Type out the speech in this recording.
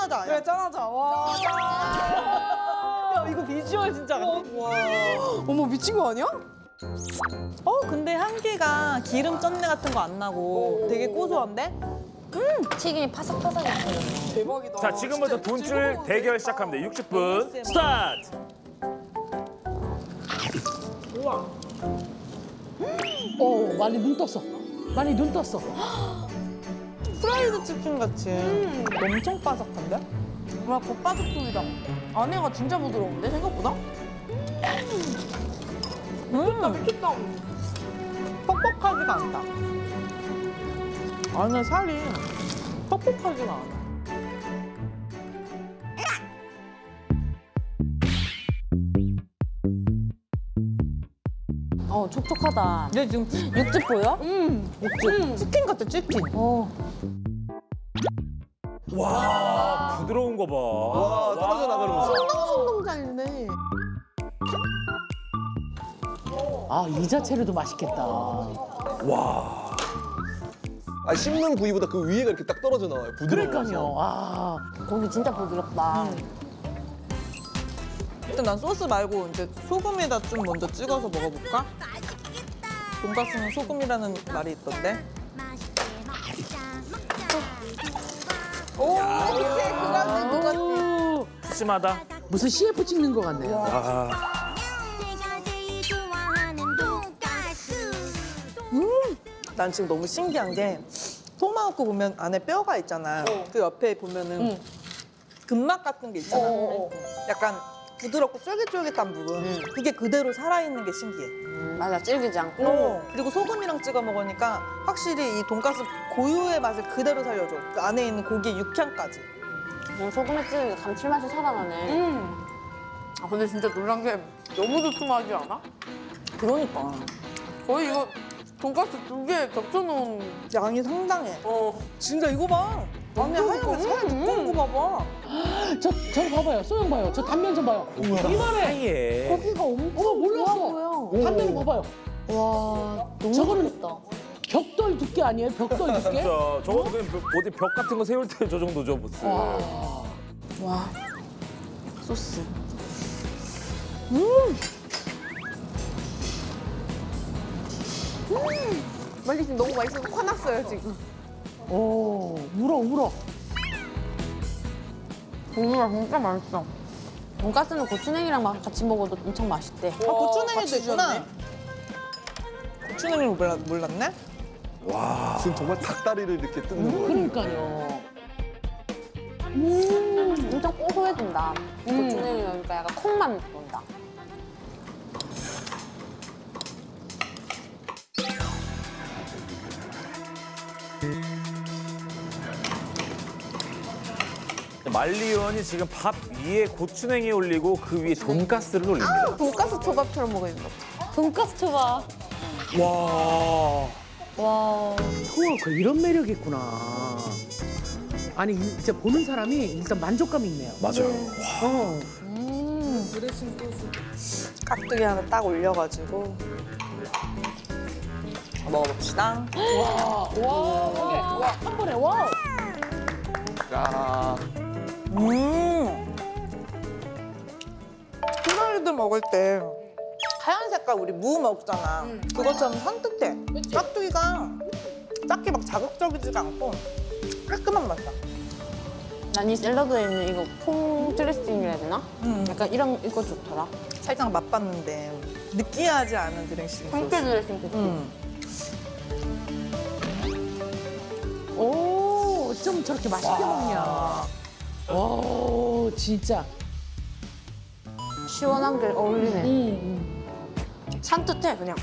짠하자. 그래 짠하자. 와. 야, 이거 비주얼 진짜. 와. 어머 미친 거 아니야? 어, 근데 향기가 기름 쩐내 같은 거 안 나고 되게 고소한데? 튀김이 파삭파삭해. 대박이다. 자, 지금부터 돈쭐 대결 시작합니다. 60분 스타트. 어, 많이 눈 떴어. 많이 눈 떴어. 프라이드 치킨 같이 엄청 바삭한데? 와 겉바속촉이다. 안에가 진짜 부드러운데 생각보다? 미쳤다 미쳤다. 뻑뻑하지가 않다. 안에 살이 뻑뻑하지가 않아. 어, 촉촉하다. 얘 지금 육즙 보여? 육즙 치킨 같아, 치킨. 어. 와, 부드러운 거 봐. 와 떨어져 나가는 송송 잘네. 아, 이 자체로도 맛있겠다. 아 씹는 부위보다 그 위에가 이렇게 딱 떨어져 나와요 부드러워서 그러니까요. 아, 고기 진짜 부드럽다. 일단 난 소스 말고 이제 소금에다 좀 먼저 찍어서 먹어볼까? 돈가스는 소금이라는 말이 있던데. 오 그치 그거지 그거지. 오, 푸짐하다. 무슨 CF 찍는 것 같네요. 아, 돈가스 난 지금 너무 신기한 게 토마호크 보면 안에 뼈가 있잖아. 그 옆에 보면은 근막 같은 게 있잖아. 약간 부드럽고 쫄깃쫄깃한 부분. 그게 그대로 살아있는 게 신기해. 음, 맞아, 질기지 않고. 어. 그리고 소금이랑 찍어 먹으니까 확실히 이 돈가스 고유의 맛을 그대로 살려줘. 그 안에 있는 고기의 육향까지. 그냥 소금에 찍으니까 감칠맛이 살아나네. 음. 아 근데 진짜 놀란 게 너무 두툼하지 않아? 그러니까 거의 이거 돈가스 두 개 겹쳐놓은. 양이 상당해. 어. 진짜 이거 봐. 안에 하얀 두꺼운 거 봐봐. 저, 저 봐봐요. 소영 봐요. 저 단면 좀 봐요. 이만해. 하얘. 고기가 엄청 어, 몰랐어. 보여. 단면 봐봐요. 와, 너무 저거는. 벽돌 두께 아니에요? 벽돌 두께? 진짜 저거 그냥 벽- 어디 벽 같은 거 세울 때 저 정도죠, 무슨. 와. 와, 소스. 빨리 지금 너무 맛있어서 화났어요 지금. 오, 울어, 울어. 고기가 진짜 맛있어. 돈가스는 고추냉이랑 막 같이 먹어도 엄청 맛있대. 아, 고추냉이도 있구나. 주셨네. 고추냉이를 몰라, 몰랐네? 지금 정말 닭다리를 이렇게 뜯는 거예요 그러니까요. 엄청 고소해진다. 고추냉이 넣으니까 약간 콩만 돈다. 말리원이 지금 밥 위에 고추냉이 올리고 그 위에 돈가스를 올립니다. 돈가스 초밥처럼 먹어있는 거. 돈가스 초밥. 와. 와. 토마호크 이런 매력이 있구나. 아니, 진짜 보는 사람이 일단 만족감이 있네요. 맞아요. 어. 깍두기 하나 딱 올려가지고 먹어봅시다. 와, 와, 와, 한 번에, 와. 야 음. 후라이드 먹을 때 하얀 색깔 우리 무 먹잖아. 그것처럼 산뜻해. 깍두기가 딱히 막 자극적이지가 않고 깔끔한 맛이야. 난 이 샐러드에 있는 이거 콩 드레싱이라 해야 되나? 음. 약간 이런 이거 좋더라. 살짝 맛봤는데 느끼하지 않은 드레싱 소스. 드레싱 좋지. 음. 오, 좀 저렇게 맛있게 먹냐. 오, 진짜. 시원한 게 어울리네. 음. 산뜻해 그냥.